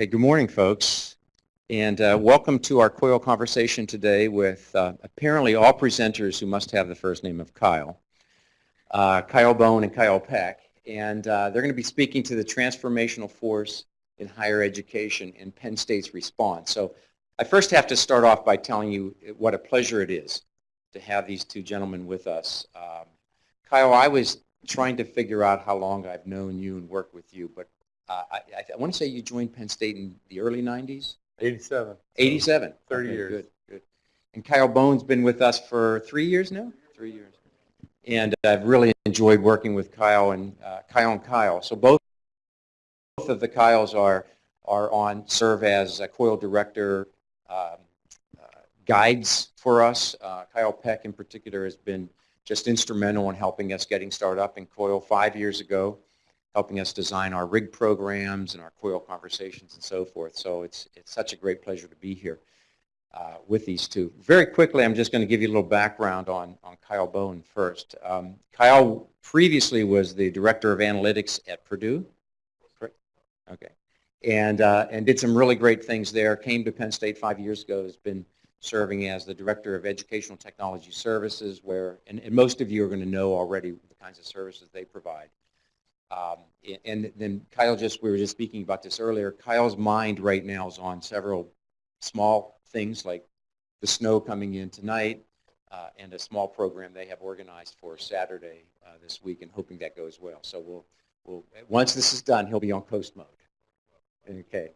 Hey, good morning, folks. And uh, welcome to our COIL conversation today with uh, apparently all presenters who must have the first name of Kyle. Uh, Kyle Bowen and Kyle Peck. And uh, they're going to be speaking to the transformational force in higher education and Penn State's response. So I first have to start off by telling you what a pleasure it is to have these two gentlemen with us. Um, Kyle, I was trying to figure out how long I've known you and worked with you, but uh, I, I, I want to say you joined Penn State in the early 90s? 87. 87. 30 Okay, years. Good, good. And Kyle Bowen's been with us for three years now? Three years. And I've really enjoyed working with Kyle and uh, Kyle and Kyle. So both, both of the Kyles are, are on, serve as a COIL director um, uh, guides for us. Uh, Kyle Peck in particular has been just instrumental in helping us getting started up in COIL five years ago helping us design our rig programs and our COIL conversations and so forth. So it's, it's such a great pleasure to be here uh, with these two. Very quickly, I'm just going to give you a little background on, on Kyle Bowen first. Um, Kyle previously was the Director of Analytics at Purdue. Correct? Okay. And, uh, and did some really great things there. Came to Penn State five years ago, has been serving as the Director of Educational Technology Services, where, and, and most of you are going to know already the kinds of services they provide. Um, and then Kyle just, we were just speaking about this earlier, Kyle's mind right now is on several small things like the snow coming in tonight uh, and a small program they have organized for Saturday uh, this week and hoping that goes well. So we'll, we'll, once this is done, he'll be on coast mode. Okay.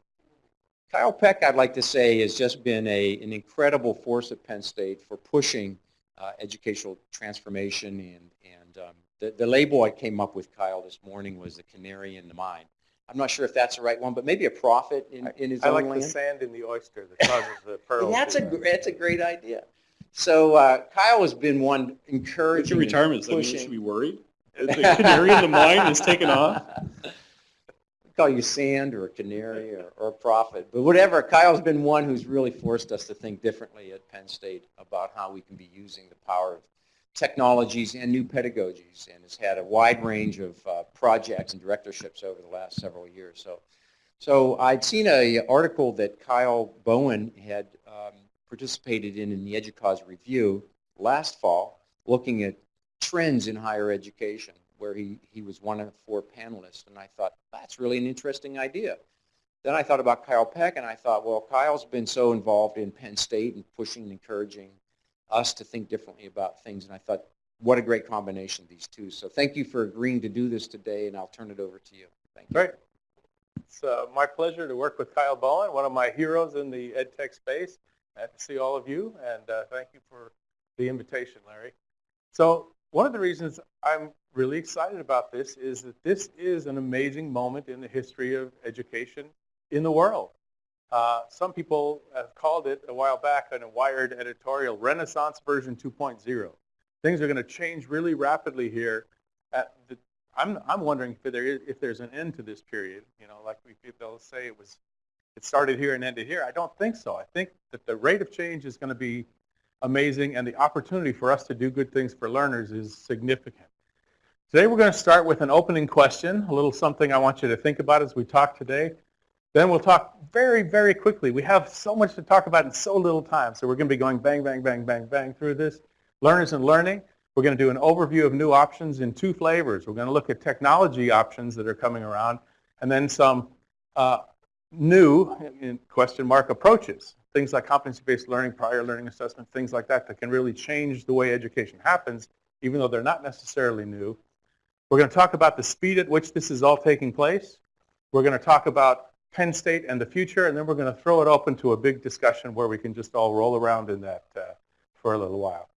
Kyle Peck, I'd like to say, has just been a, an incredible force at Penn State for pushing uh, educational transformation and, and um, the, the label I came up with, Kyle, this morning was the canary in the mine. I'm not sure if that's the right one, but maybe a prophet in, in his own. I own like land. the sand in the oyster that causes the pearls. that's a that's a great idea. So uh, Kyle has been one What's encouraging. your and retirement? Does that mean you should be worried? The canary in the mine is taken off? We call you sand or a canary or, or a prophet, but whatever. Kyle's been one who's really forced us to think differently at Penn State about how we can be using the power of technologies and new pedagogies, and has had a wide range of uh, projects and directorships over the last several years. So, so I'd seen an article that Kyle Bowen had um, participated in in the EDUCAUSE review last fall, looking at trends in higher education, where he, he was one of four panelists, and I thought, that's really an interesting idea. Then I thought about Kyle Peck, and I thought, well, Kyle's been so involved in Penn State and pushing and encouraging us to think differently about things, and I thought, what a great combination, these two. So thank you for agreeing to do this today, and I'll turn it over to you. Thank you. Great. It's uh, my pleasure to work with Kyle Bowen, one of my heroes in the ed tech space. Glad to see all of you, and uh, thank you for the invitation, Larry. So one of the reasons I'm really excited about this is that this is an amazing moment in the history of education in the world. Uh, some people have called it a while back in a Wired editorial, Renaissance version 2.0. Things are going to change really rapidly here. The, I'm, I'm wondering if, there is, if there's an end to this period. You know, like we, people say it was, it started here and ended here. I don't think so. I think that the rate of change is going to be amazing, and the opportunity for us to do good things for learners is significant. Today we're going to start with an opening question, a little something I want you to think about as we talk today. Then we'll talk very, very quickly. We have so much to talk about in so little time, so we're going to be going bang, bang, bang, bang, bang through this. Learners and learning. We're going to do an overview of new options in two flavors. We're going to look at technology options that are coming around, and then some uh, new, question mark, approaches. Things like competency-based learning, prior learning assessment, things like that that can really change the way education happens, even though they're not necessarily new. We're going to talk about the speed at which this is all taking place. We're going to talk about Penn State and the future, and then we're going to throw it open to a big discussion where we can just all roll around in that uh, for a little while.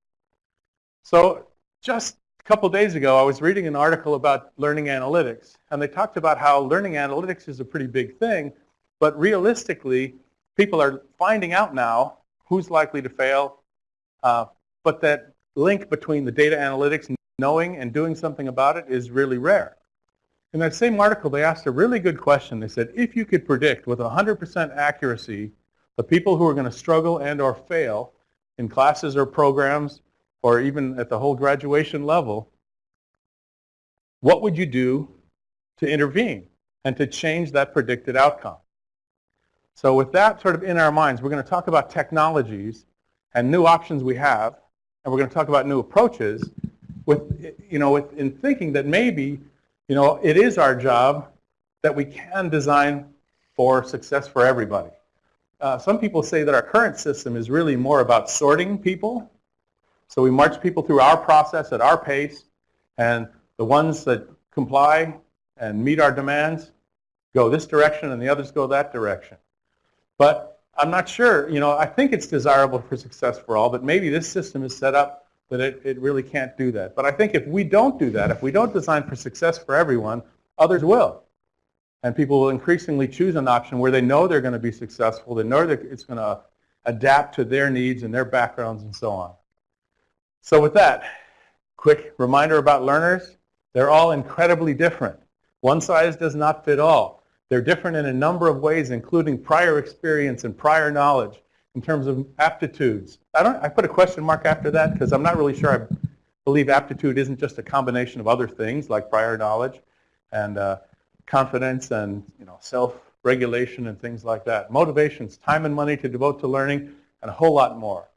So just a couple days ago, I was reading an article about learning analytics, and they talked about how learning analytics is a pretty big thing, but realistically, people are finding out now who's likely to fail, uh, but that link between the data analytics, knowing and doing something about it is really rare. In that same article, they asked a really good question. They said, if you could predict with 100% accuracy the people who are going to struggle and or fail in classes or programs or even at the whole graduation level, what would you do to intervene and to change that predicted outcome? So with that sort of in our minds, we're going to talk about technologies and new options we have, and we're going to talk about new approaches with, you know, with, in thinking that maybe, you know, it is our job that we can design for success for everybody. Uh, some people say that our current system is really more about sorting people. So we march people through our process at our pace, and the ones that comply and meet our demands go this direction and the others go that direction. But I'm not sure, you know, I think it's desirable for success for all, but maybe this system is set up that it, it really can't do that. But I think if we don't do that, if we don't design for success for everyone, others will. And people will increasingly choose an option where they know they're going to be successful, they know that it's going to adapt to their needs and their backgrounds and so on. So with that, quick reminder about learners. They're all incredibly different. One size does not fit all. They're different in a number of ways, including prior experience and prior knowledge in terms of aptitudes. I, don't, I put a question mark after that because I'm not really sure I believe aptitude isn't just a combination of other things like prior knowledge and uh, confidence and you know, self-regulation and things like that. Motivations, time and money to devote to learning, and a whole lot more.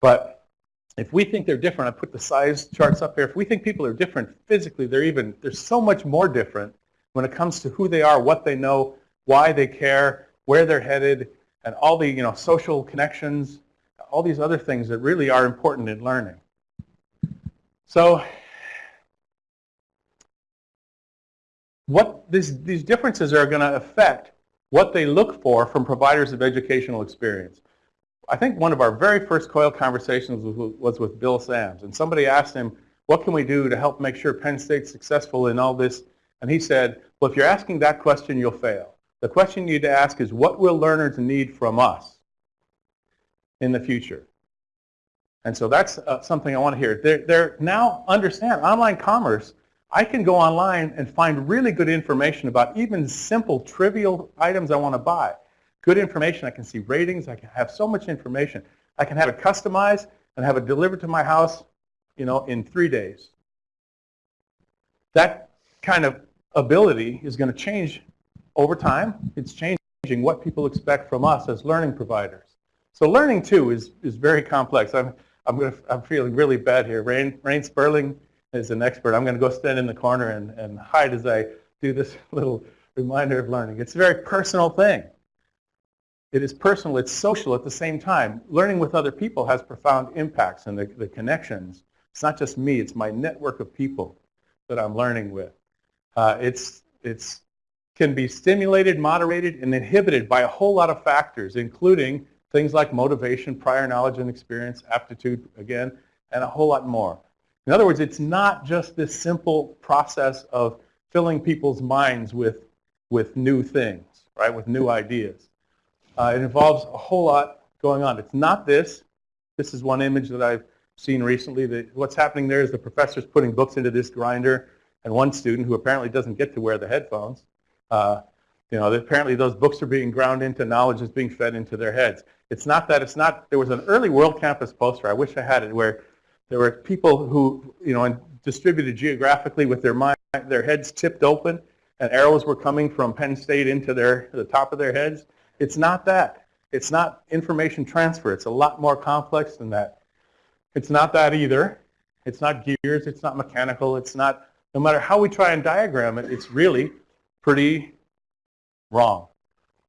But if we think they're different, I put the size charts up here. If we think people are different physically, they're even, they're so much more different when it comes to who they are, what they know, why they care, where they're headed, and all the you know, social connections, all these other things that really are important in learning. So what this, these differences are going to affect what they look for from providers of educational experience. I think one of our very first COIL conversations was, with Bill Sams, and somebody asked him, what can we do to help make sure Penn State's successful in all this and he said, well, if you're asking that question, you'll fail. The question you need to ask is, what will learners need from us in the future? And so that's uh, something I want to hear. They're, they're now understand online commerce. I can go online and find really good information about even simple, trivial items I want to buy. Good information. I can see ratings. I can have so much information. I can have it customized and have it delivered to my house, you know, in three days. That kind of ability is going to change over time. It's changing what people expect from us as learning providers. So learning, too, is, is very complex. I'm, I'm, to, I'm feeling really bad here. Rayne, Rayne Sperling is an expert. I'm going to go stand in the corner and, and hide as I do this little reminder of learning. It's a very personal thing. It is personal. It's social at the same time. Learning with other people has profound impacts and the, the connections. It's not just me. It's my network of people that I'm learning with. Uh, it's, it's can be stimulated, moderated, and inhibited by a whole lot of factors, including things like motivation, prior knowledge and experience, aptitude, again, and a whole lot more. In other words, it's not just this simple process of filling people's minds with, with new things, right, with new ideas. Uh, it involves a whole lot going on. It's not this. This is one image that I've seen recently. That what's happening there is the professor's putting books into this grinder and one student who apparently doesn't get to wear the headphones, uh, you know, apparently those books are being ground into knowledge is being fed into their heads. It's not that, it's not, there was an early World Campus poster, I wish I had it, where there were people who, you know, distributed geographically with their mind, their heads tipped open, and arrows were coming from Penn State into their, the top of their heads. It's not that. It's not information transfer. It's a lot more complex than that. It's not that either. It's not gears. It's not mechanical. It's not no matter how we try and diagram it, it's really pretty wrong.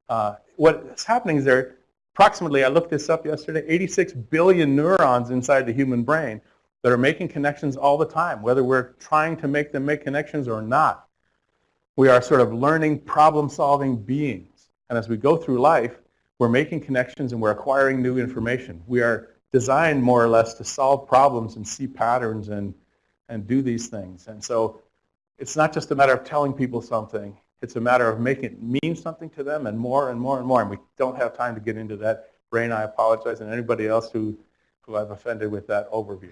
Uh, what's happening is there approximately, I looked this up yesterday, 86 billion neurons inside the human brain that are making connections all the time, whether we're trying to make them make connections or not. We are sort of learning problem-solving beings. And as we go through life, we're making connections and we're acquiring new information. We are designed more or less to solve problems and see patterns and and do these things. And so it's not just a matter of telling people something. It's a matter of making it mean something to them and more and more and more. And we don't have time to get into that. Rayne, I apologize, and anybody else who, who I've offended with that overview.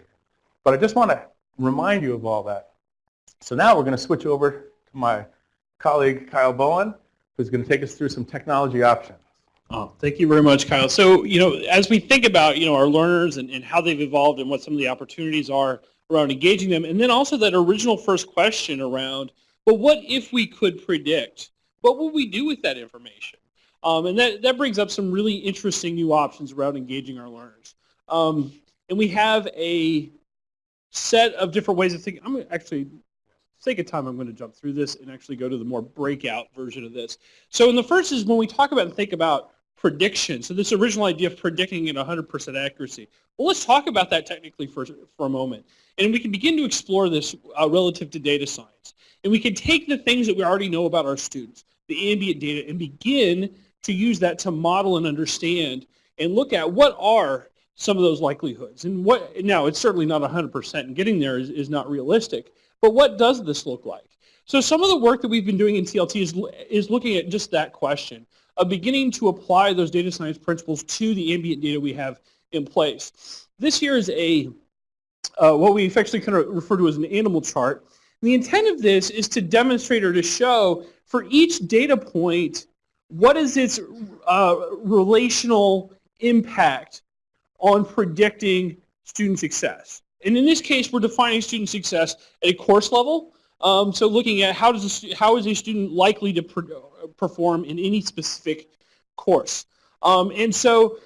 But I just want to remind you of all that. So now we're going to switch over to my colleague, Kyle Bowen, who's going to take us through some technology options. Oh, thank you very much, Kyle. So, you know, as we think about, you know, our learners and, and how they've evolved and what some of the opportunities are around engaging them. And then also that original first question around, well, what if we could predict? What would we do with that information? Um, and that, that brings up some really interesting new options around engaging our learners. Um, and we have a set of different ways of thinking. I'm actually, sake of time, I'm going to jump through this and actually go to the more breakout version of this. So in the first is when we talk about and think about prediction. So this original idea of predicting at 100% accuracy. Well, let's talk about that technically for, for a moment. And we can begin to explore this uh, relative to data science. And we can take the things that we already know about our students, the ambient data, and begin to use that to model and understand and look at what are some of those likelihoods. And what now, it's certainly not 100%, and getting there is, is not realistic. But what does this look like? So some of the work that we've been doing in TLT is, is looking at just that question of beginning to apply those data science principles to the ambient data we have in place. This here is a uh, what we affectionately kind of refer to as an animal chart. And the intent of this is to demonstrate or to show for each data point what is its uh, relational impact on predicting student success. And in this case, we're defining student success at a course level. Um, so looking at how, does a, how is a student likely to perform in any specific course. Um, and so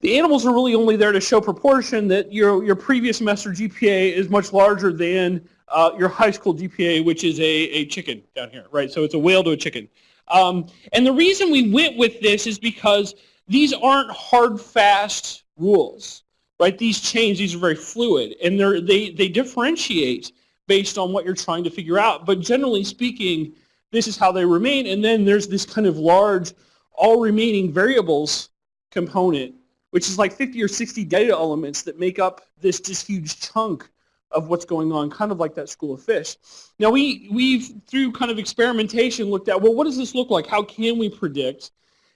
the animals are really only there to show proportion that your, your previous semester GPA is much larger than uh, your high school GPA, which is a, a chicken down here, right? So it's a whale to a chicken. Um, and the reason we went with this is because these aren't hard, fast rules, right? These change, these are very fluid, and they, they differentiate based on what you're trying to figure out. But generally speaking, this is how they remain, and then there's this kind of large all remaining variables component, which is like 50 or 60 data elements that make up this just huge chunk of what's going on, kind of like that school of fish. Now we, we've, through kind of experimentation, looked at, well, what does this look like? How can we predict?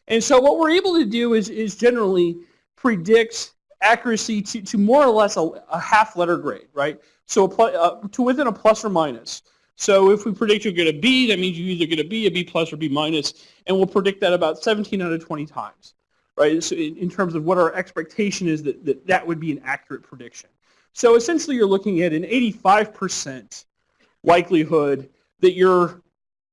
And so what we're able to do is, is generally predict accuracy to, to more or less a, a half letter grade, right? So uh, to within a plus or minus. So if we predict you'll get a B, that means you either get a B, a B plus, or B minus, and we'll predict that about 17 out of 20 times, right? So in, in terms of what our expectation is that, that that would be an accurate prediction. So essentially you're looking at an 85% likelihood that you're,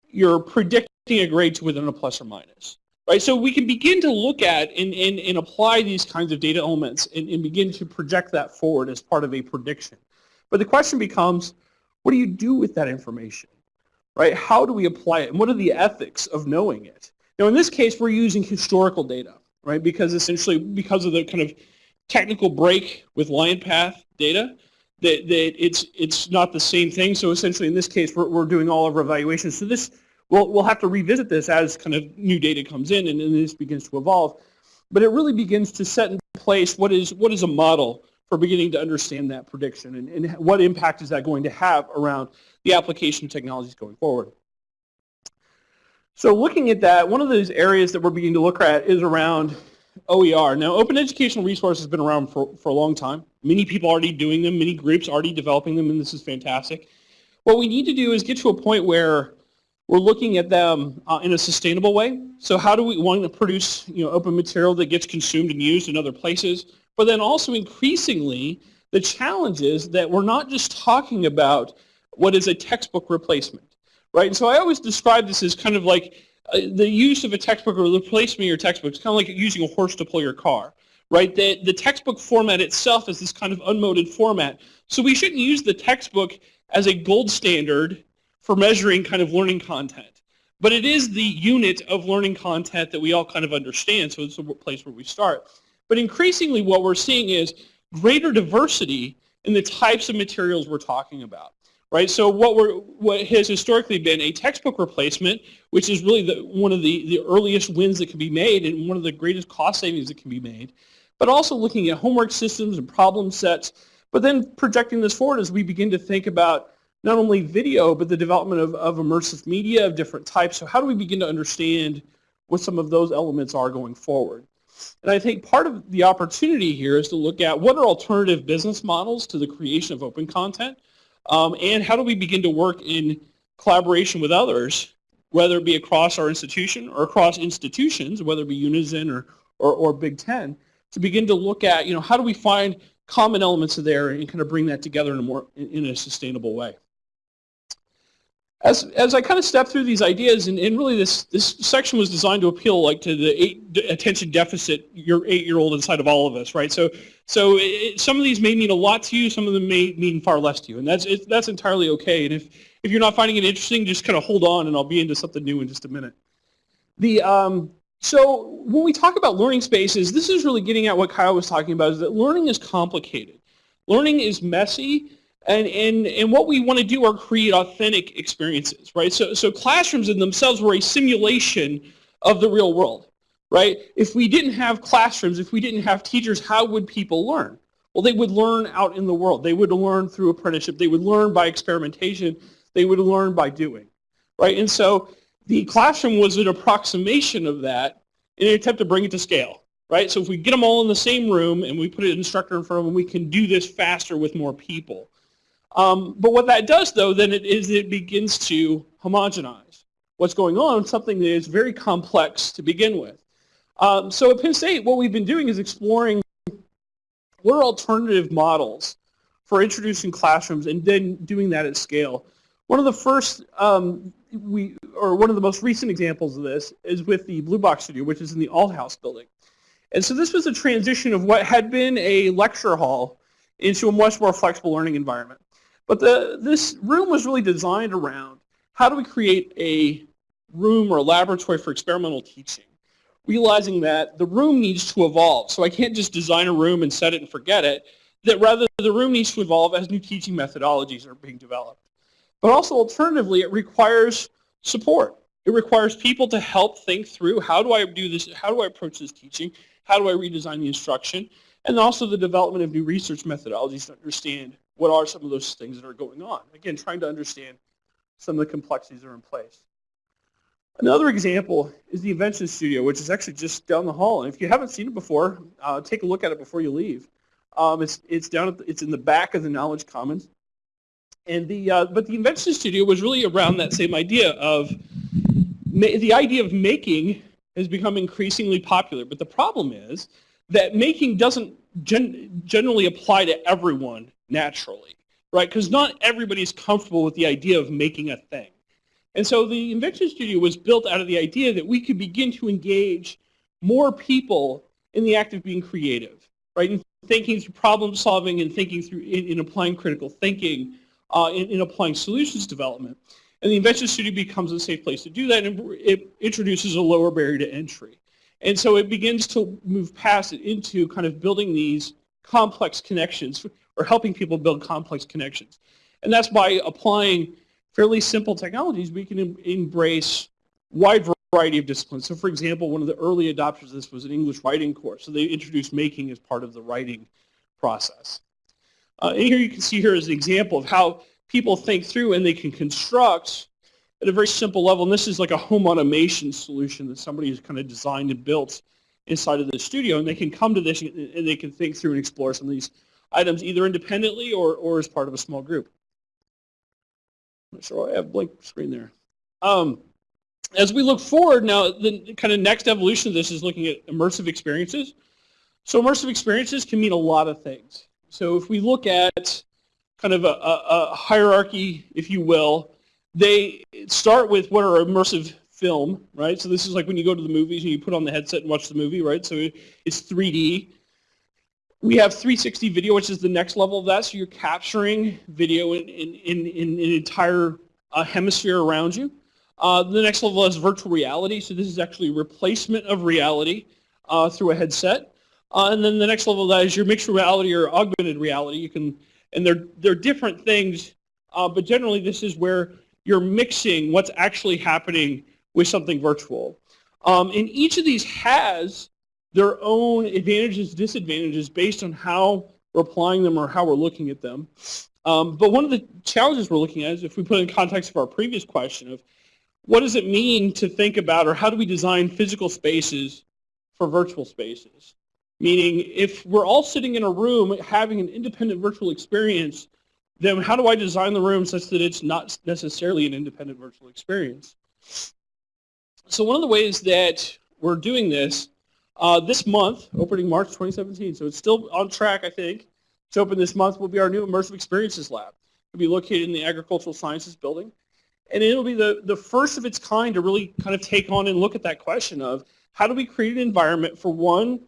you're predicting a grade to within a plus or minus. Right, so we can begin to look at and, and, and apply these kinds of data elements and, and begin to project that forward as part of a prediction. But the question becomes, what do you do with that information? Right? How do we apply it? And what are the ethics of knowing it? Now, in this case, we're using historical data, right? Because essentially, because of the kind of technical break with LionPath data, that, that it's it's not the same thing. So essentially, in this case, we're, we're doing all of our evaluations. So this, we'll, we'll have to revisit this as kind of new data comes in and, and this begins to evolve. But it really begins to set in place what is what is a model for beginning to understand that prediction and, and what impact is that going to have around the application technologies going forward. So looking at that, one of those areas that we're beginning to look at is around OER. Now, open educational resource has been around for, for a long time. Many people already doing them, many groups already developing them, and this is fantastic. What we need to do is get to a point where we're looking at them uh, in a sustainable way. So how do we want to produce you know, open material that gets consumed and used in other places? But then also increasingly, the challenge is that we're not just talking about what is a textbook replacement, right? And so I always describe this as kind of like uh, the use of a textbook or replacement of your textbook is kind of like using a horse to pull your car, right? The, the textbook format itself is this kind of unmoded format. So we shouldn't use the textbook as a gold standard for measuring kind of learning content. But it is the unit of learning content that we all kind of understand, so it's a place where we start. But increasingly what we're seeing is greater diversity in the types of materials we're talking about. Right, so what, we're, what has historically been a textbook replacement, which is really the, one of the, the earliest wins that can be made and one of the greatest cost savings that can be made, but also looking at homework systems and problem sets, but then projecting this forward as we begin to think about not only video, but the development of, of immersive media of different types. So how do we begin to understand what some of those elements are going forward? And I think part of the opportunity here is to look at what are alternative business models to the creation of open content, um, and how do we begin to work in collaboration with others, whether it be across our institution or across institutions, whether it be Unizin or, or, or Big Ten, to begin to look at, you know, how do we find common elements there and kind of bring that together in a more in a sustainable way. As as I kind of step through these ideas, and, and really this this section was designed to appeal like to the eight, d- attention deficit your eight year old inside of all of us, right? So so it, some of these may mean a lot to you, some of them may mean far less to you, and that's it, that's entirely okay. And if if you're not finding it interesting, just kind of hold on, and I'll be into something new in just a minute. The um, so when we talk about learning spaces, this is really getting at what Kyle was talking about, is that learning is complicated. Learning is messy, and, and, and what we want to do are create authentic experiences, right? So, so classrooms in themselves were a simulation of the real world, right? If we didn't have classrooms, if we didn't have teachers, how would people learn? Well, they would learn out in the world. They would learn through apprenticeship. They would learn by experimentation. They would learn by doing, right? And so the classroom was an approximation of that in an attempt to bring it to scale, right? So if we get them all in the same room and we put an instructor in front of them, we can do this faster with more people. Um, but what that does, though, then it is it begins to homogenize what's going on, something that is very complex to begin with. Um, so at Penn State, what we've been doing is exploring what are alternative models for introducing classrooms and then doing that at scale. One of the first um, we, or one of the most recent examples of this is with the Blue Box Studio, which is in the Althouse building. And so this was a transition of what had been a lecture hall into a much more flexible learning environment. But the, this room was really designed around how do we create a room or a laboratory for experimental teaching, realizing that the room needs to evolve. So I can't just design a room and set it and forget it, that rather the room needs to evolve as new teaching methodologies are being developed. But also alternatively, it requires support. It requires people to help think through how do I do this, how do I approach this teaching, how do I redesign the instruction, and also the development of new research methodologies to understand what are some of those things that are going on. Again, trying to understand some of the complexities that are in place. Another example is the Invention Studio, which is actually just down the hall. And if you haven't seen it before, uh, take a look at it before you leave. Um, it's it's down the, it's in the back of the Knowledge Commons. And the uh, but the Invention Studio was really around that same idea of the idea of making has become increasingly popular. But the problem is that making doesn't gen generally apply to everyone naturally, right? Because not everybody's comfortable with the idea of making a thing. And so the Invention Studio was built out of the idea that we could begin to engage more people in the act of being creative, right? In thinking through problem solving and thinking through, in, in applying critical thinking, uh, in, in applying solutions development. And the Invention Studio becomes a safe place to do that and it introduces a lower barrier to entry. And so it begins to move past it into kind of building these complex connections or helping people build complex connections. And that's by applying fairly simple technologies, we can em embrace wide variety of disciplines. So for example, one of the early adopters of this was an English writing course. So they introduced making as part of the writing process. Uh, and here you can see here is an example of how people think through and they can construct at a very simple level. And this is like a home automation solution that somebody has kind of designed and built inside of the studio. And they can come to this and they can think through and explore some of these items either independently or, or as part of a small group. So I have a blank screen there. Um, as we look forward now, the kind of next evolution of this is looking at immersive experiences. So immersive experiences can mean a lot of things. So if we look at kind of a, a, a hierarchy, if you will, they start with what are immersive film, right? So this is like when you go to the movies and you put on the headset and watch the movie, right? So it's 3D. We have 360 video, which is the next level of that. So you're capturing video in, in, in, in an entire uh, hemisphere around you. Uh, the next level is virtual reality. So this is actually replacement of reality uh, through a headset. Uh, and then the next level of that is your mixed reality or augmented reality. You can, and they're, they're different things, uh, but generally this is where you're mixing what's actually happening with something virtual. Um, and each of these has their own advantages, disadvantages based on how we're applying them or how we're looking at them. Um, but one of the challenges we're looking at is if we put in context of our previous question of what does it mean to think about or how do we design physical spaces for virtual spaces? Meaning if we're all sitting in a room having an independent virtual experience, then how do I design the room such that it's not necessarily an independent virtual experience? So one of the ways that we're doing this uh, this month, opening March 2017, so it's still on track, I think, to open this month will be our new Immersive Experiences Lab. It'll be located in the Agricultural Sciences Building. And it'll be the, the first of its kind to really kind of take on and look at that question of how do we create an environment for one,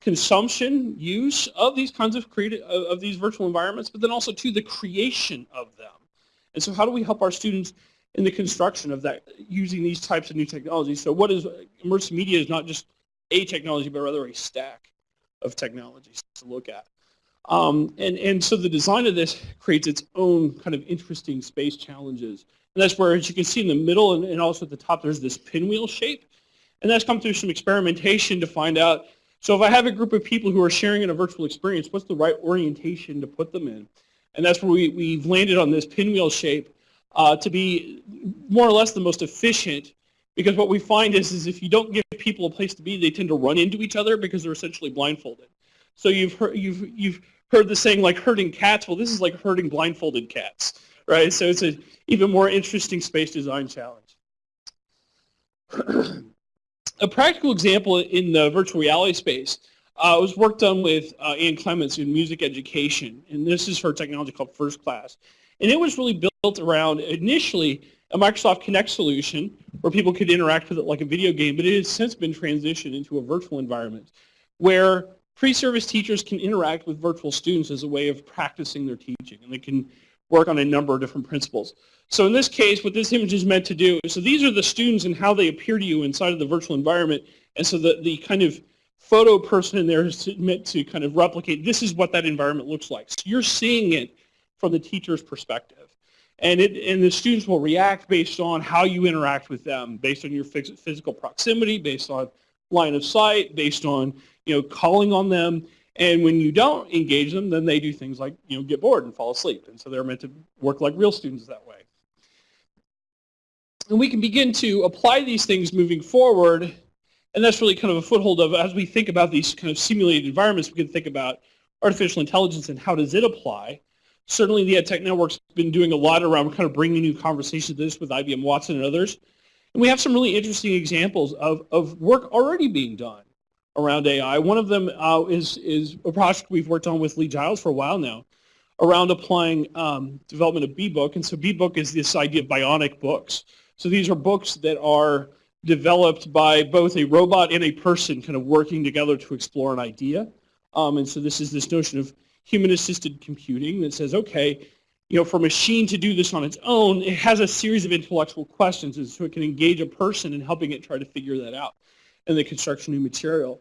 consumption, use of these kinds of creative, of, of these virtual environments, but then also to the creation of them. And so how do we help our students in the construction of that using these types of new technologies? So what is immersive media is not just a technology, but rather a stack of technologies to look at. Um, and, and so the design of this creates its own kind of interesting space challenges. And that's where, as you can see in the middle and, and also at the top, there's this pinwheel shape. And that's come through some experimentation to find out, so if I have a group of people who are sharing in a virtual experience, what's the right orientation to put them in? And that's where we, we've landed on this pinwheel shape uh, to be more or less the most efficient because what we find is, is if you don't give people a place to be, they tend to run into each other because they're essentially blindfolded. So you've heard, you've, you've heard the saying like herding cats. Well, this is like herding blindfolded cats, right? So it's an even more interesting space design challenge. a practical example in the virtual reality space uh, was work done with uh, Ann Clements in music education, and this is her technology called First Class. And it was really built around initially a Microsoft Kinect solution where people could interact with it like a video game, but it has since been transitioned into a virtual environment where pre-service teachers can interact with virtual students as a way of practicing their teaching, and they can work on a number of different principles. So in this case, what this image is meant to do, is so these are the students and how they appear to you inside of the virtual environment, and so the, the kind of photo person in there is meant to kind of replicate, this is what that environment looks like. So you're seeing it from the teacher's perspective. And, it, and the students will react based on how you interact with them, based on your physical proximity, based on line of sight, based on you know calling on them. And when you don't engage them, then they do things like you know get bored and fall asleep. And so they're meant to work like real students that way. And we can begin to apply these things moving forward. And that's really kind of a foothold of as we think about these kind of simulated environments, we can think about artificial intelligence and how does it apply Certainly the EdTech Network's been doing a lot around kind of bringing new conversations to this with IBM Watson and others. And we have some really interesting examples of, of work already being done around AI. One of them uh, is, is a project we've worked on with Lee Giles for a while now around applying um, development of BBook. And so BBook is this idea of bionic books. So these are books that are developed by both a robot and a person kind of working together to explore an idea. Um, and so this is this notion of human-assisted computing that says, okay, you know, for a machine to do this on its own, it has a series of intellectual questions, and so it can engage a person in helping it try to figure that out and the construct new material.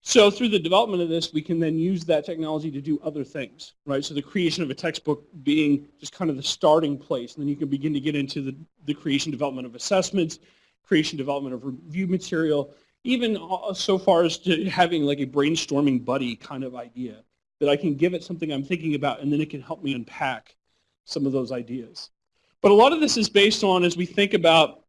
So through the development of this, we can then use that technology to do other things, right? So the creation of a textbook being just kind of the starting place, and then you can begin to get into the, the creation development of assessments, creation development of review material, even uh, so far as to having like a brainstorming buddy kind of idea that I can give it something I'm thinking about and then it can help me unpack some of those ideas. But a lot of this is based on as we think about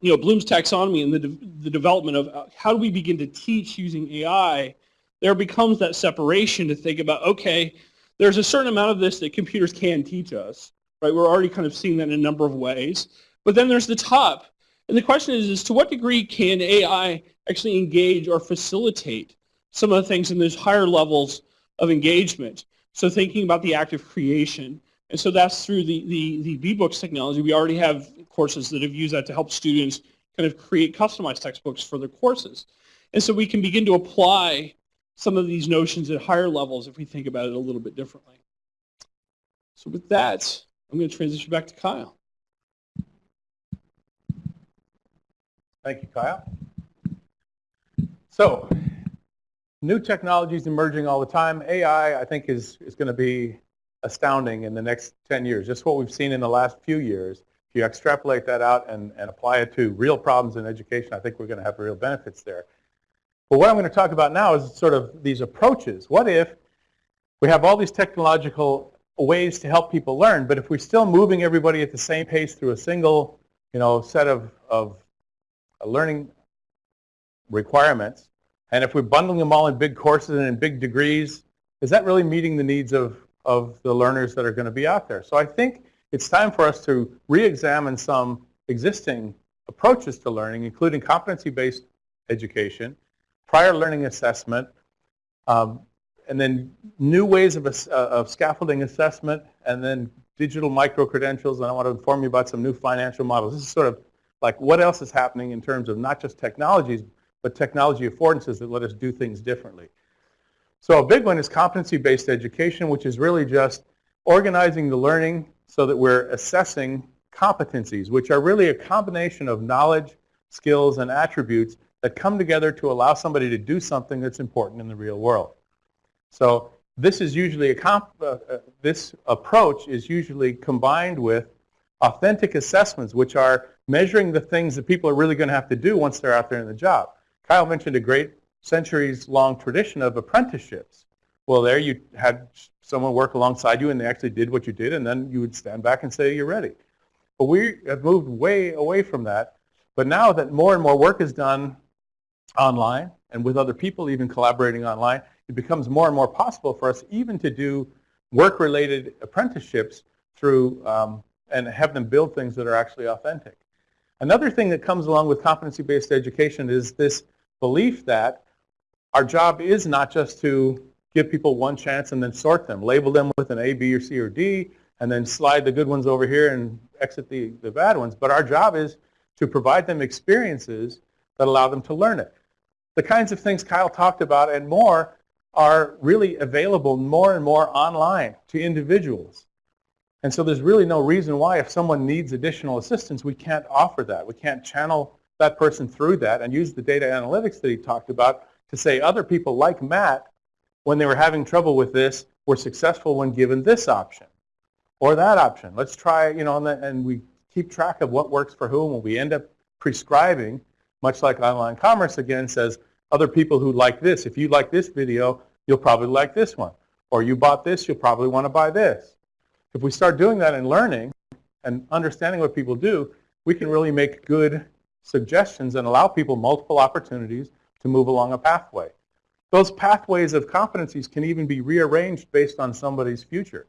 you know, Bloom's taxonomy and the, de the development of uh, how do we begin to teach using AI, there becomes that separation to think about, okay, there's a certain amount of this that computers can teach us, right? We're already kind of seeing that in a number of ways. But then there's the top. And the question is, is to what degree can AI actually engage or facilitate some of the things in those higher levels of engagement. So thinking about the act of creation. And so that's through the, the, the B-Books technology. We already have courses that have used that to help students kind of create customized textbooks for their courses. And so we can begin to apply some of these notions at higher levels if we think about it a little bit differently. So with that, I'm going to transition back to Kyle. Thank you, Kyle. So new technologies emerging all the time. AI, I think, is, is going to be astounding in the next 10 years. Just what we've seen in the last few years. If you extrapolate that out and, and apply it to real problems in education, I think we're going to have real benefits there. But what I'm going to talk about now is sort of these approaches. What if we have all these technological ways to help people learn, but if we're still moving everybody at the same pace through a single you know, set of, of learning requirements, and if we're bundling them all in big courses and in big degrees, is that really meeting the needs of, of the learners that are going to be out there? So I think it's time for us to re-examine some existing approaches to learning, including competency-based education, prior learning assessment, um, and then new ways of, uh, of scaffolding assessment, and then digital micro-credentials, and I want to inform you about some new financial models. This is sort of like what else is happening in terms of not just technologies, but technology affordances that let us do things differently. So a big one is competency-based education, which is really just organizing the learning so that we're assessing competencies, which are really a combination of knowledge, skills, and attributes that come together to allow somebody to do something that's important in the real world. So this is usually a comp, uh, uh, this approach is usually combined with authentic assessments, which are measuring the things that people are really going to have to do once they're out there in the job. Kyle mentioned a great centuries-long tradition of apprenticeships. Well, there you had someone work alongside you and they actually did what you did and then you would stand back and say you're ready. But we have moved way away from that. But now that more and more work is done online and with other people even collaborating online, it becomes more and more possible for us even to do work-related apprenticeships through um, and have them build things that are actually authentic. Another thing that comes along with competency-based education is this belief that our job is not just to give people one chance and then sort them, label them with an A, B, or C, or D, and then slide the good ones over here and exit the, the bad ones. But our job is to provide them experiences that allow them to learn it. The kinds of things Kyle talked about and more are really available more and more online to individuals. And so there's really no reason why if someone needs additional assistance, we can't offer that. We can't channel that person through that and use the data analytics that he talked about to say other people like Matt, when they were having trouble with this, were successful when given this option or that option. Let's try, you know, and, we keep track of what works for whom and we end up prescribing, much like online commerce again says, other people who like this. If you like this video, you'll probably like this one. Or you bought this, you'll probably want to buy this. If we start doing that and learning and understanding what people do, we can really make good suggestions and allow people multiple opportunities to move along a pathway. Those pathways of competencies can even be rearranged based on somebody's future.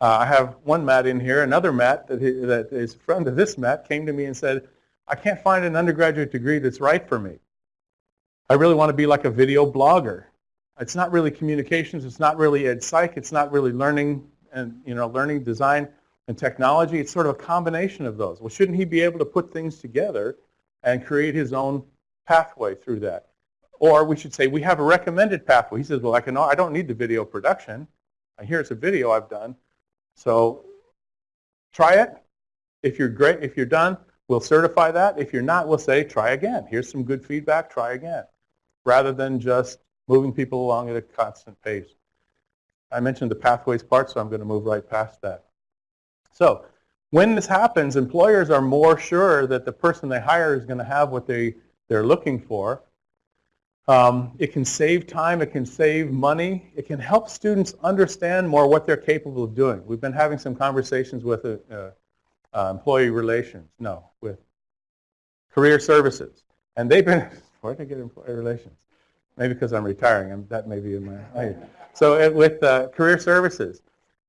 Uh, I have one Matt in here. Another Matt that, he, that is a friend of this Matt came to me and said, I can't find an undergraduate degree that's right for me. I really want to be like a video blogger. It's not really communications. It's not really ed psych. It's not really learning and you know learning design and technology. It's sort of a combination of those. Well, shouldn't he be able to put things together and create his own pathway through that? Or we should say we have a recommended pathway. He says, well, I can. I don't need the video production. Here's a video I've done. So try it. If you're great, if you're done, we'll certify that. If you're not, we'll say try again. Here's some good feedback. Try again, rather than just moving people along at a constant pace. I mentioned the pathways part, so I'm going to move right past that. So when this happens, employers are more sure that the person they hire is going to have what they, they're looking for. Um, it can save time. It can save money. It can help students understand more what they're capable of doing. We've been having some conversations with uh, uh, employee relations, no, with career services. And they've been, where did I get employee relations? Maybe because I'm retiring. I'm, that may be in my, so uh, with uh, career services.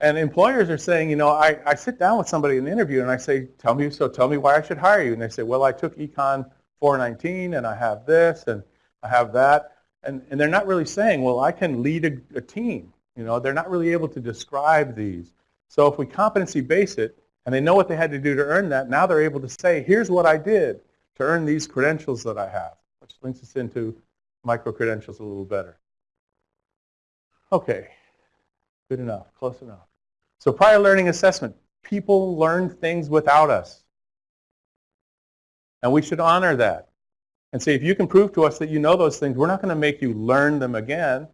And employers are saying, you know, I, I sit down with somebody in the interview and I say, tell me, so tell me why I should hire you. And they say, well, I took Econ 419 and I have this and I have that. And, and they're not really saying, well, I can lead a, a team. You know, they're not really able to describe these. So if we competency base it and they know what they had to do to earn that, now they're able to say, here's what I did to earn these credentials that I have, which links us into micro-credentials a little better. Okay, good enough, close enough. So prior learning assessment, people learn things without us. And we should honor that. And say, if you can prove to us that you know those things, we're not going to make you learn them again.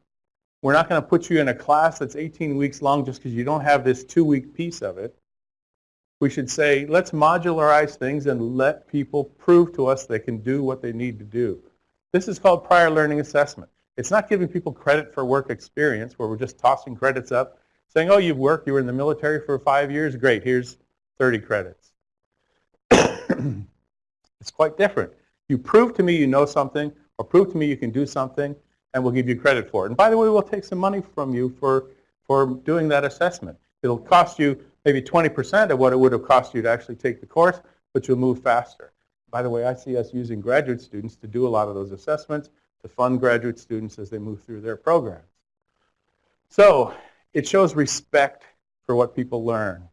We're not going to put you in a class that's 18 weeks long just because you don't have this two-week piece of it. We should say, let's modularize things and let people prove to us they can do what they need to do. This is called prior learning assessment. It's not giving people credit for work experience where we're just tossing credits up, saying, oh, you've worked, you were in the military for five years, great, here's 30 credits. it's quite different. You prove to me you know something, or prove to me you can do something, and we'll give you credit for it. And by the way, we'll take some money from you for, for doing that assessment. It'll cost you maybe 20% of what it would have cost you to actually take the course, but you'll move faster. By the way, I see us using graduate students to do a lot of those assessments to fund graduate students as they move through their programs. So it shows respect for what people learn.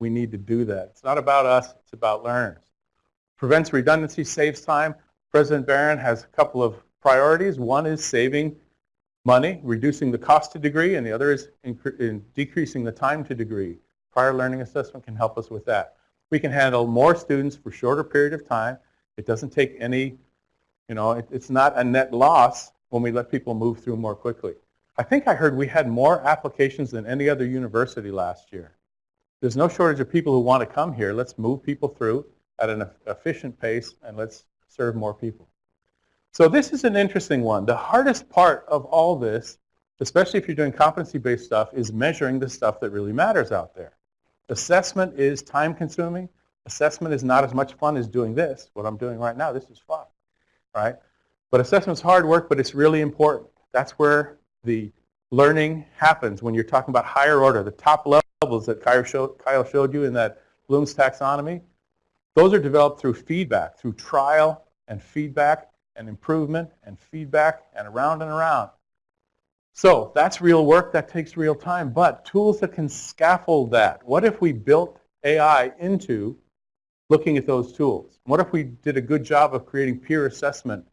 we need to do that. It's not about us, it's about learners. Prevents redundancy, saves time. President Barron has a couple of priorities. One is saving money, reducing the cost to degree, and the other is decreasing the time to degree. Prior learning assessment can help us with that. We can handle more students for shorter period of time. It doesn't take any, you know, it, it's not a net loss when we let people move through more quickly. I think I heard we had more applications than any other university last year. There's no shortage of people who want to come here. Let's move people through at an efficient pace and let's serve more people. So this is an interesting one. The hardest part of all this, especially if you're doing competency-based stuff, is measuring the stuff that really matters out there. Assessment is time consuming. Assessment is not as much fun as doing this, what I'm doing right now. This is fun, right? But assessment's hard work, but it's really important. That's where the learning happens when you're talking about higher order, the top levels that Kyle showed, Kyle showed you in that Bloom's taxonomy. Those are developed through feedback, through trial and feedback and improvement and feedback and around and around. So that's real work, that takes real time, but tools that can scaffold that. What if we built AI into looking at those tools? What if we did a good job of creating peer assessment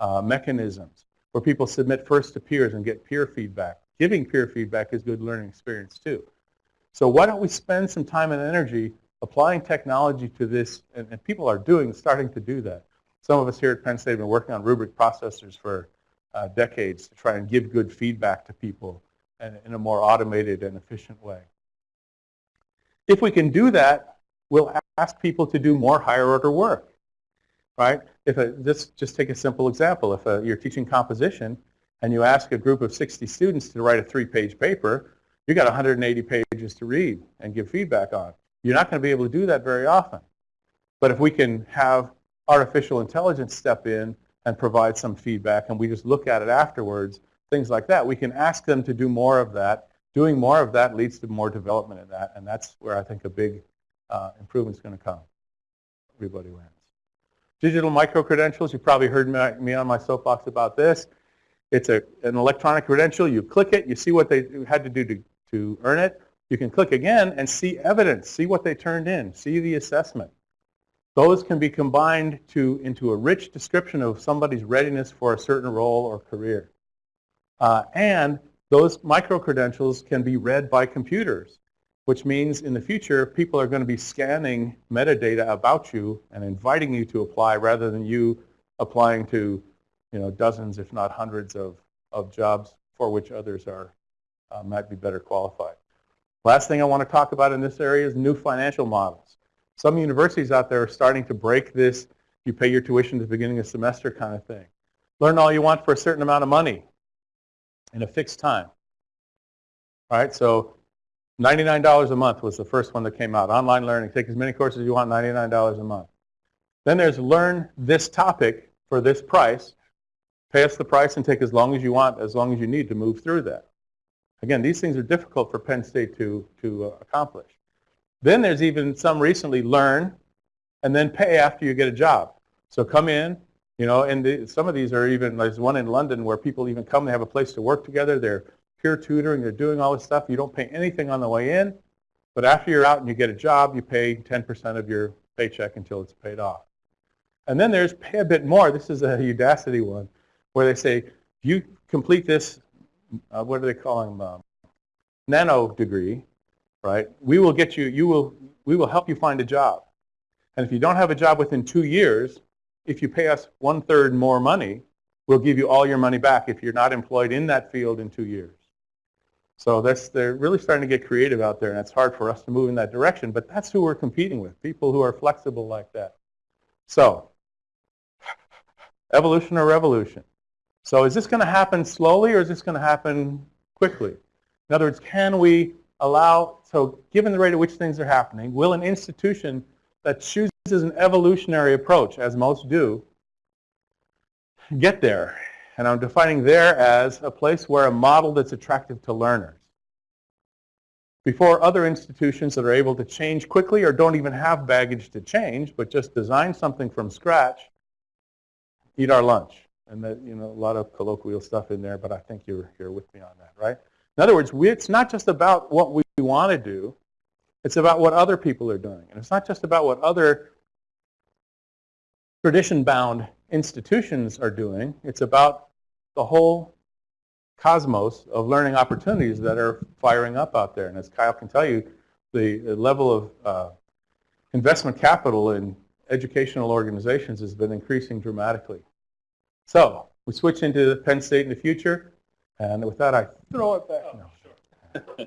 uh, mechanisms where people submit first to peers and get peer feedback? Giving peer feedback is good learning experience too. So why don't we spend some time and energy applying technology to this, and, and people are doing, starting to do that. Some of us here at Penn State have been working on rubric processors for uh, decades to try and give good feedback to people in, in a more automated and efficient way. If we can do that, we'll ask people to do more higher order work, right? If a, this, just take a simple example. If a, you're teaching composition and you ask a group of 60 students to write a three-page paper, you've got 180 pages to read and give feedback on. You're not going to be able to do that very often. But if we can have artificial intelligence step in and provide some feedback and we just look at it afterwards, things like that. We can ask them to do more of that. Doing more of that leads to more development in that, and that's where I think a big uh, improvement is going to come. Everybody wins. Digital micro credentials—you've probably heard me on my soapbox about this. It's a, an electronic credential. You click it, you see what they had to do to, to earn it. You can click again and see evidence, see what they turned in, see the assessment. Those can be combined to, into a rich description of somebody's readiness for a certain role or career. Uh, and those micro-credentials can be read by computers, which means in the future people are going to be scanning metadata about you and inviting you to apply rather than you applying to you know, dozens if not hundreds of, of jobs for which others are, uh, might be better qualified. Last thing I want to talk about in this area is new financial models. Some universities out there are starting to break this, you pay your tuition at the beginning of semester kind of thing. Learn all you want for a certain amount of money in a fixed time. All right, so $99 a month was the first one that came out. Online learning, take as many courses as you want, $99 a month. Then there's learn this topic for this price. Pay us the price and take as long as you want, as long as you need to move through that. Again, these things are difficult for Penn State to, to uh, accomplish. Then there's even some recently learn and then pay after you get a job. So come in, you know, and the, some of these are even, there's one in London where people even come, they have a place to work together, they're peer tutoring, they're doing all this stuff. You don't pay anything on the way in, but after you're out and you get a job, you pay 10% of your paycheck until it's paid off. And then there's pay a bit more. This is a Udacity one where they say, you complete this, uh, what are they calling them, um, nano degree, right? We will get you, you will, we will help you find a job. And if you don't have a job within two years, if you pay us one-third more money, we'll give you all your money back if you're not employed in that field in two years. So that's, they're really starting to get creative out there, and it's hard for us to move in that direction, but that's who we're competing with, people who are flexible like that. So, evolution or revolution? So is this going to happen slowly or is this going to happen quickly? In other words, can we allow, so given the rate at which things are happening, will an institution that chooses an evolutionary approach, as most do, get there? And I'm defining there as a place where a model that's attractive to learners. Before other institutions that are able to change quickly or don't even have baggage to change, but just design something from scratch, eat our lunch. And that, you know, a lot of colloquial stuff in there, but I think you're, you're with me on that, right? In other words, we, it's not just about what we want to do. It's about what other people are doing. And it's not just about what other tradition-bound institutions are doing. It's about the whole cosmos of learning opportunities that are firing up out there. And as Kyle can tell you, the, the level of uh, investment capital in educational organizations has been increasing dramatically. So we switch into Penn State in the future. And with that, I throw it back. No.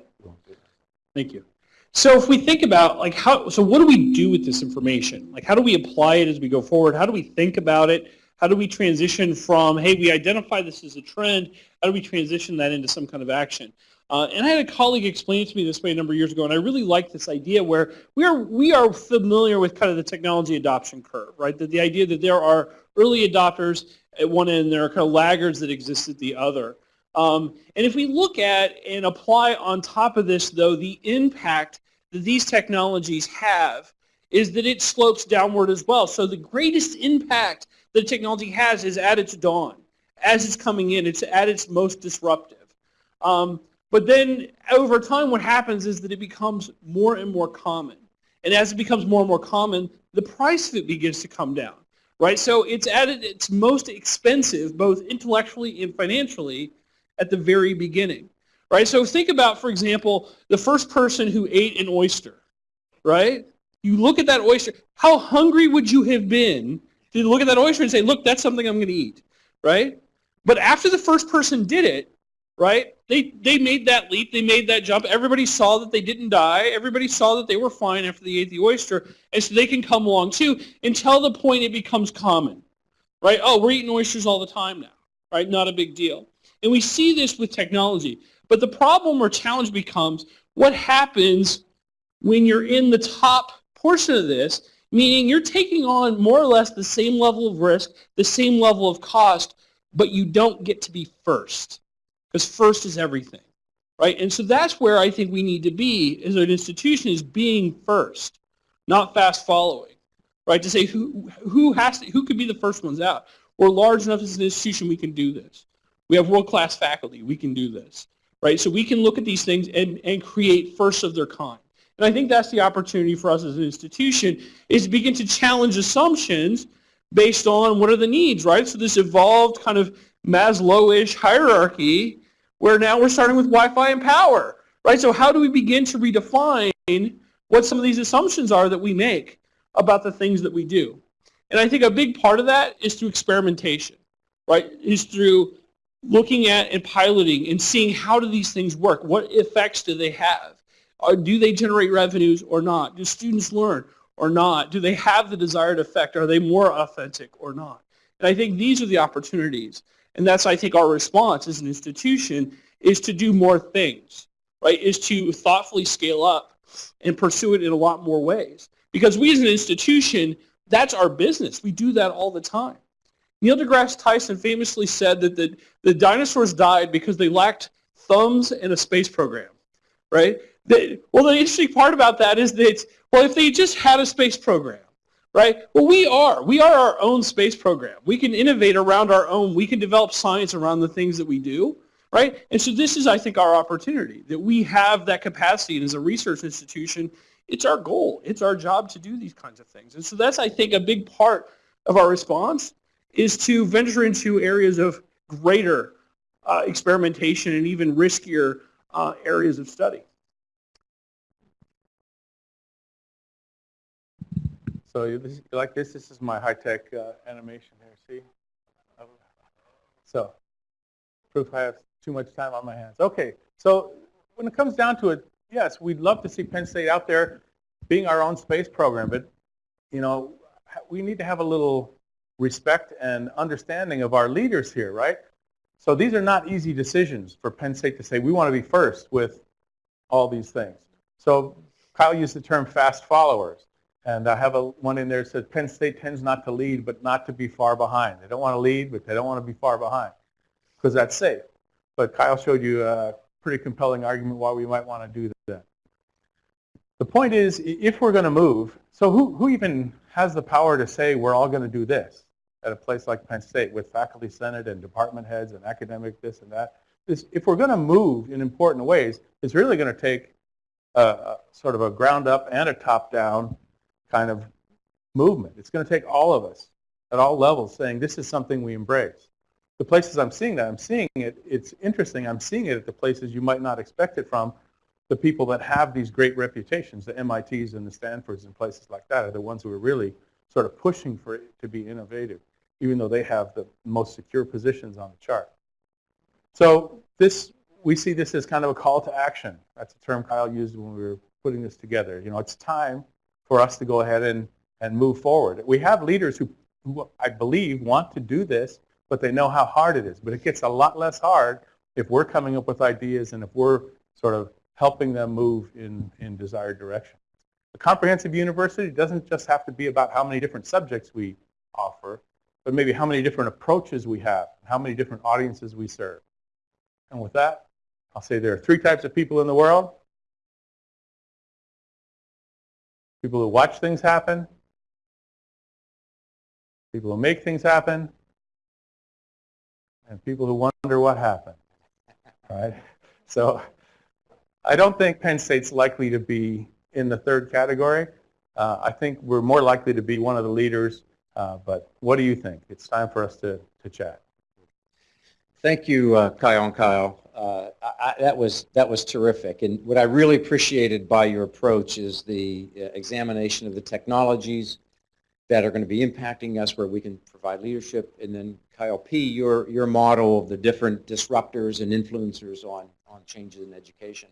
Thank you. So if we think about like how, so what do we do with this information? Like how do we apply it as we go forward? How do we think about it? How do we transition from, hey, we identify this as a trend, how do we transition that into some kind of action? Uh, and I had a colleague explain it to me this way a number of years ago, and I really like this idea where we are, we are familiar with kind of the technology adoption curve, right? That the idea that there are early adopters at one end, there are kind of laggards that exist at the other. Um, and if we look at and apply on top of this, though, the impact that these technologies have is that it slopes downward as well. So the greatest impact that technology has is at its dawn. As it's coming in, it's at its most disruptive. Um, but then over time, what happens is that it becomes more and more common. And as it becomes more and more common, the price of it begins to come down. Right? So it's at its most expensive, both intellectually and financially, at the very beginning. Right? So think about, for example, the first person who ate an oyster. Right? You look at that oyster. How hungry would you have been to look at that oyster and say, look, that's something I'm going to eat, right? But after the first person did it, right, they, they made that leap, they made that jump. Everybody saw that they didn't die. Everybody saw that they were fine after they ate the oyster. And so they can come along too until the point it becomes common, right? Oh, we're eating oysters all the time now, right? Not a big deal. And we see this with technology. But the problem or challenge becomes what happens when you're in the top portion of this meaning you're taking on more or less the same level of risk, the same level of cost, but you don't get to be first because first is everything, right? And so that's where I think we need to be as an institution is being first, not fast following, right? To say who, who, has to, who could be the first ones out. We're large enough as an institution, we can do this. We have world-class faculty, we can do this, right? So we can look at these things and, and create first of their kind. And I think that's the opportunity for us as an institution is to begin to challenge assumptions based on what are the needs, right? So this evolved kind of Maslowish hierarchy where now we're starting with Wi-Fi and power, right? So how do we begin to redefine what some of these assumptions are that we make about the things that we do? And I think a big part of that is through experimentation, right? Is through looking at and piloting and seeing how do these things work? What effects do they have? Or do they generate revenues or not? Do students learn or not? Do they have the desired effect? Are they more authentic or not? And I think these are the opportunities. And that's, I think, our response as an institution is to do more things, right? Is to thoughtfully scale up and pursue it in a lot more ways. Because we as an institution, that's our business. We do that all the time. Neil deGrasse Tyson famously said that the, the dinosaurs died because they lacked thumbs and a space program, right? The, well, the interesting part about that is that, well, if they just had a space program, right? Well, we are. We are our own space program. We can innovate around our own. We can develop science around the things that we do, right? And so this is, I think, our opportunity, that we have that capacity. And as a research institution, it's our goal. It's our job to do these kinds of things. And so that's, I think, a big part of our response is to venture into areas of greater uh, experimentation and even riskier uh, areas of study. So you, this, like this? This is my high-tech uh, animation here, see? So, proof I have too much time on my hands. Okay, so when it comes down to it, yes, we'd love to see Penn State out there being our own space program, but, you know, we need to have a little respect and understanding of our leaders here, right? So these are not easy decisions for Penn State to say, we want to be first with all these things. So Kyle used the term fast followers. And I have a, one in there that says Penn State tends not to lead, but not to be far behind. They don't want to lead, but they don't want to be far behind because that's safe. But Kyle showed you a pretty compelling argument why we might want to do that. The point is, if we're going to move, so who, who even has the power to say we're all going to do this at a place like Penn State with faculty senate and department heads and academic this and that? This, if we're going to move in important ways, it's really going to take a, a, sort of a ground up and a top down kind of movement. It's going to take all of us at all levels saying this is something we embrace. The places I'm seeing that, I'm seeing it, it's interesting, I'm seeing it at the places you might not expect it from. The people that have these great reputations, the MITs and the Stanfords and places like that are the ones who are really sort of pushing for it to be innovative, even though they have the most secure positions on the chart. So this, we see this as kind of a call to action. That's a term Kyle used when we were putting this together. You know, it's time for us to go ahead and, and move forward. We have leaders who, who I believe want to do this, but they know how hard it is. But it gets a lot less hard if we're coming up with ideas and if we're sort of helping them move in, in desired direction. A comprehensive university doesn't just have to be about how many different subjects we offer, but maybe how many different approaches we have, how many different audiences we serve. And with that, I'll say there are three types of people in the world. People who watch things happen, people who make things happen, and people who wonder what happened. Right? So I don't think Penn State's likely to be in the third category. Uh, I think we're more likely to be one of the leaders, uh, but what do you think? It's time for us to, to chat. Thank you, uh, Kyle and Kyle. Uh, I, that was that was terrific. And what I really appreciated by your approach is the uh, examination of the technologies that are going to be impacting us, where we can provide leadership, and then Kyle P. Your your model of the different disruptors and influencers on on changes in education.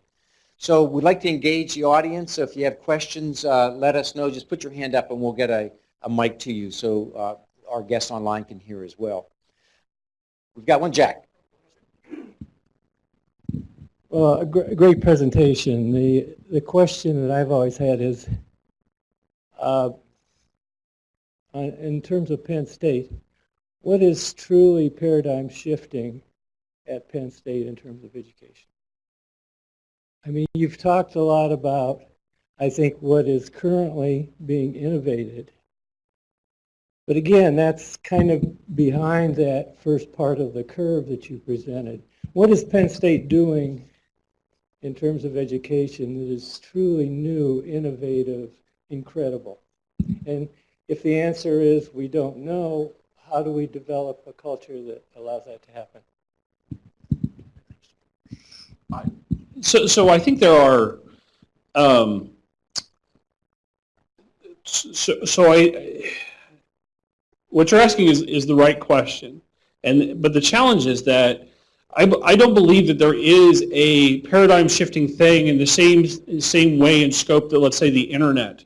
So we'd like to engage the audience. So if you have questions, uh, let us know. Just put your hand up and we'll get a, a mic to you so uh, our guests online can hear as well. We've got one, Jack. Well, a gr great presentation. The, the question that I've always had is, uh, in terms of Penn State, what is truly paradigm shifting at Penn State in terms of education? I mean, you've talked a lot about, I think, what is currently being innovated. But again, that's kind of behind that first part of the curve that you presented. What is Penn State doing in terms of education that is truly new, innovative, incredible? And if the answer is we don't know, how do we develop a culture that allows that to happen? So, so I think there are. Um, so, so I, what you're asking is is the right question, and but the challenge is that I, I don't believe that there is a paradigm shifting thing in the same same way and scope that let's say the internet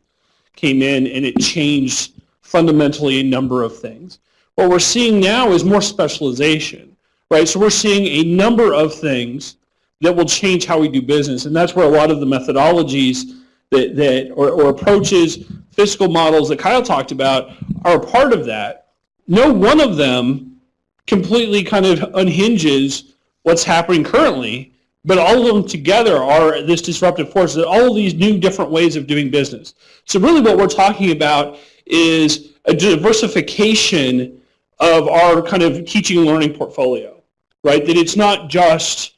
came in and it changed fundamentally a number of things. What we're seeing now is more specialization, right? So we're seeing a number of things that will change how we do business. And that's where a lot of the methodologies that, that or, or approaches, fiscal models that Kyle talked about are a part of that. No one of them completely kind of unhinges what's happening currently, but all of them together are this disruptive force, all these new different ways of doing business. So really what we're talking about is a diversification of our kind of teaching and learning portfolio, right? That it's not just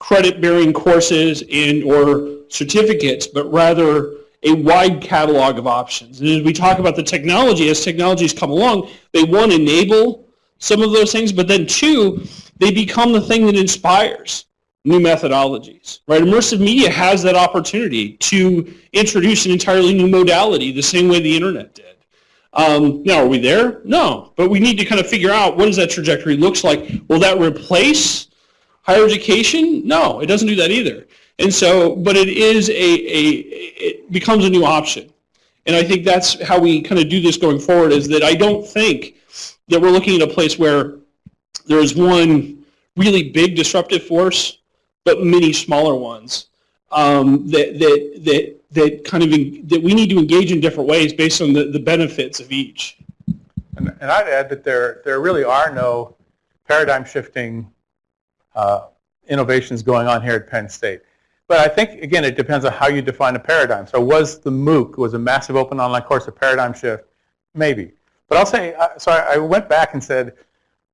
credit-bearing courses and or certificates, but rather a wide catalog of options. And as we talk about the technology, as technologies come along, they one enable some of those things, but then two, they become the thing that inspires new methodologies. Right? Immersive media has that opportunity to introduce an entirely new modality, the same way the internet did. Um, now, are we there? No, but we need to kind of figure out what does that trajectory looks like. Will that replace Higher education? No, it doesn't do that either. And so, but it is a, a it becomes a new option. And I think that's how we kind of do this going forward is that I don't think that we're looking at a place where there is one really big disruptive force, but many smaller ones um, that, that, that, that kind of, in, that we need to engage in different ways based on the, the benefits of each. And, and I'd add that there, there really are no paradigm shifting uh, innovations going on here at Penn State. But I think, again, it depends on how you define a paradigm. So was the MOOC, was a massive open online course a paradigm shift? Maybe. But I'll say, so I went back and said,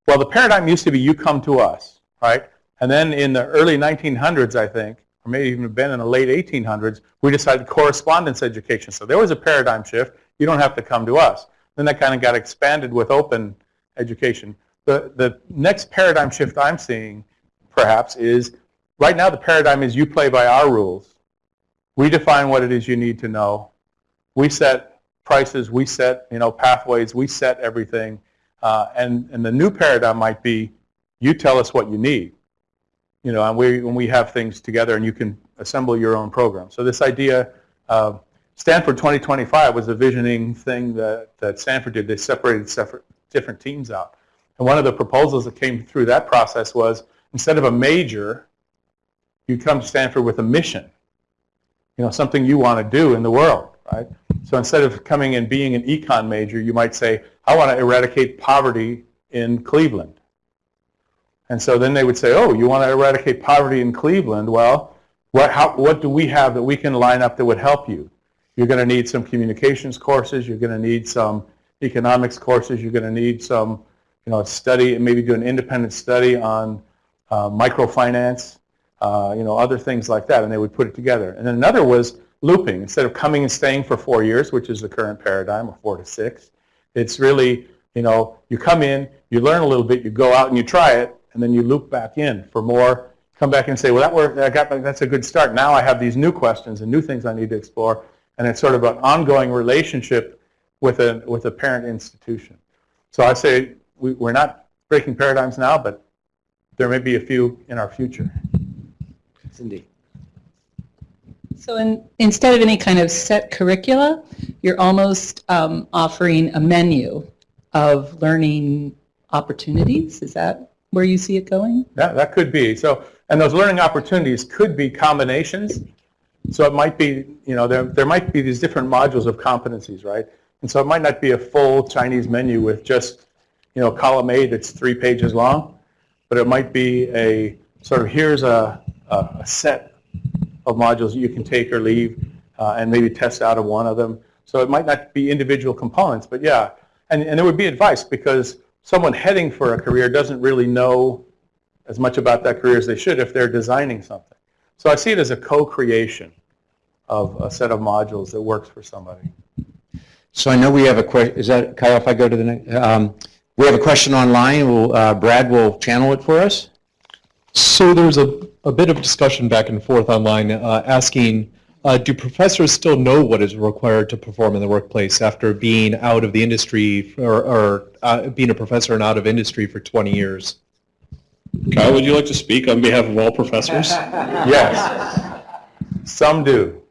well, the paradigm used to be you come to us, right? And then in the early 1900s, I think, or maybe even been in the late 1800s, we decided correspondence education. So there was a paradigm shift. You don't have to come to us. Then that kind of got expanded with open education. The, the next paradigm shift I'm seeing, perhaps, is right now the paradigm is you play by our rules. We define what it is you need to know. We set prices, we set you know pathways, we set everything. Uh, and, and the new paradigm might be you tell us what you need. You know, and we, when we have things together and you can assemble your own program. So this idea, Stanford 2025 was a visioning thing that, that Stanford did. They separated separate, different teams out. And one of the proposals that came through that process was instead of a major, you come to Stanford with a mission. You know, something you want to do in the world, right? So instead of coming and being an econ major, you might say, I want to eradicate poverty in Cleveland. And so then they would say, oh, you want to eradicate poverty in Cleveland? Well, what, how, what do we have that we can line up that would help you? You're going to need some communications courses. You're going to need some economics courses. You're going to need some, you know, study, and maybe do an independent study on uh, microfinance, uh, you know, other things like that. And they would put it together. And then another was looping. Instead of coming and staying for four years, which is the current paradigm of four to six, it's really, you know, you come in, you learn a little bit, you go out and you try it, and then you loop back in for more, come back and say, well, that worked, I got, that's a good start. Now I have these new questions and new things I need to explore. And it's sort of an ongoing relationship with a, with a parent institution. So I say we, we're not breaking paradigms now, but there may be a few in our future. Cindy. So in, instead of any kind of set curricula, you're almost um, offering a menu of learning opportunities. Is that where you see it going? That, that could be. So, and those learning opportunities could be combinations. So it might be, you know, there, there might be these different modules of competencies, right? And so it might not be a full Chinese menu with just, you know, column A that's three pages long, but it might be a sort of here's a, a, a set of modules that you can take or leave uh, and maybe test out of one of them. So it might not be individual components, but yeah. And, and there would be advice because someone heading for a career doesn't really know as much about that career as they should if they're designing something. So I see it as a co-creation of a set of modules that works for somebody. So I know we have a question, is that, Kyle, if I go to the next, um, we have a question online, will, uh, Brad will channel it for us? So there's a, a bit of discussion back and forth online uh, asking, uh, do professors still know what is required to perform in the workplace after being out of the industry or, or uh, being a professor and out of industry for 20 years? Kyle, would you like to speak on behalf of all professors? Yes, some do.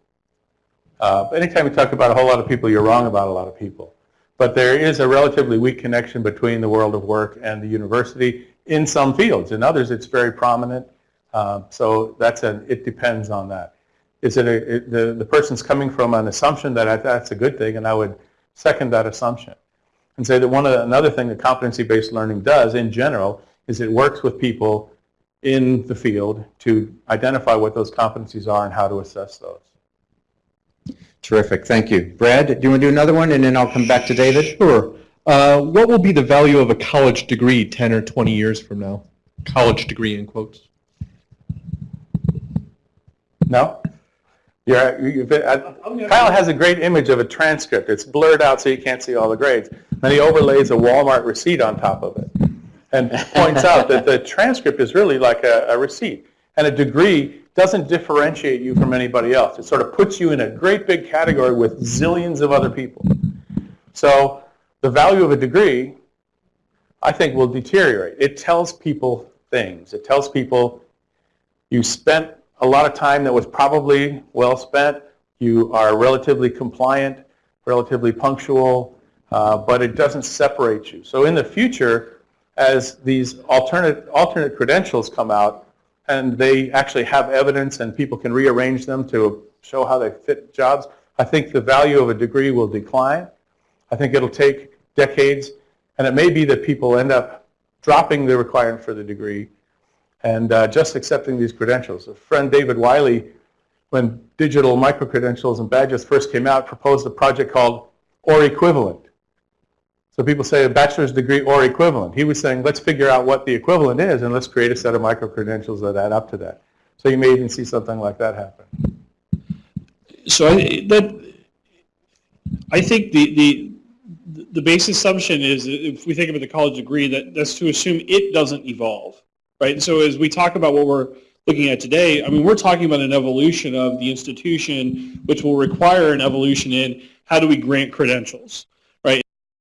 Uh, anytime you talk about a whole lot of people, you're wrong about a lot of people. But there is a relatively weak connection between the world of work and the university in some fields. In others, it's very prominent. Uh, so that's an, it depends on that. Is it, a, it the, the person's coming from an assumption that I, that's a good thing, and I would second that assumption. And say that one of the, another thing that competency-based learning does in general is it works with people in the field to identify what those competencies are and how to assess those. Terrific, thank you. Brad, do you want to do another one, and then I'll come back to David? Sure. Uh, what will be the value of a college degree 10 or 20 years from now? College degree in quotes. No? You're, you uh, Kyle has a great image of a transcript. It's blurred out so you can't see all the grades. Then he overlays a Walmart receipt on top of it and points out that the transcript is really like a, a receipt. And a degree doesn't differentiate you from anybody else. It sort of puts you in a great big category with zillions of other people. So the value of a degree, I think, will deteriorate. It tells people things. It tells people you spent a lot of time that was probably well spent. You are relatively compliant, relatively punctual, uh, but it doesn't separate you. So in the future, as these alternate, alternate credentials come out and they actually have evidence and people can rearrange them to show how they fit jobs, I think the value of a degree will decline. I think it'll take decades, and it may be that people end up dropping the requirement for the degree and uh, just accepting these credentials. A friend, David Wiley, when digital micro-credentials and badges first came out, proposed a project called OR equivalent. So people say a bachelor's degree or equivalent. He was saying, let's figure out what the equivalent is and let's create a set of micro-credentials that add up to that. So you may even see something like that happen. So I, that, I think the, the, the base assumption is, if we think about the college degree, that, that's to assume it doesn't evolve, right? And so as we talk about what we're looking at today, I mean, we're talking about an evolution of the institution, which will require an evolution in how do we grant credentials?